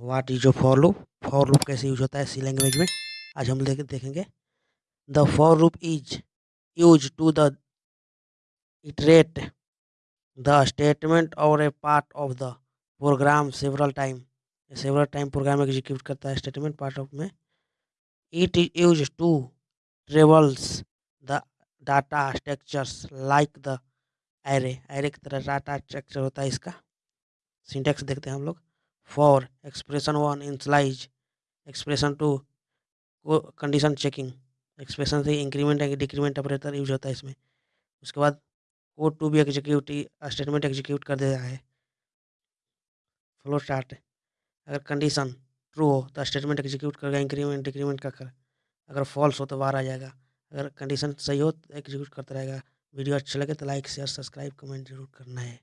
What is a for loop for loop कैसे use होता है? सी लैंग्वेज में। आज हम देख, देखेंगे। The for loop is use to the iterate the statement और a part of the program several time several time program execute करता है स्टेटमेंट पार्ट ऑफ़ में। It is use to travels the data structures like the array array की तरह data structure होता है इसका। Syntax देखते हैं हम लोग। Expression one initialise expression two condition checking expression से इंक्रीमेंट या डिक्रीमेंट ऑपरेटर यूज़ होता है इसमें। उसके बाद कोड टू भी एग्जीक्यूट स्टेटमेंट एग्जीक्यूट कर देता है। फ्लो स्टार्ट अगर कंडीशन ट्रू हो तो स्टेटमेंट एग्जीक्यूट करेगा इंक्रीमेंट डिक्रीमेंट का कर। अगर फॉल्स हो तो बाहर आ जाएगा। अगर कंडीशन सही हो तो एग्जीक्यूट करता रहेगा। वीडियो अच्छा लगे तो लाइक शेयर सब्सक्राइब कमेंट ज़रूर करना है।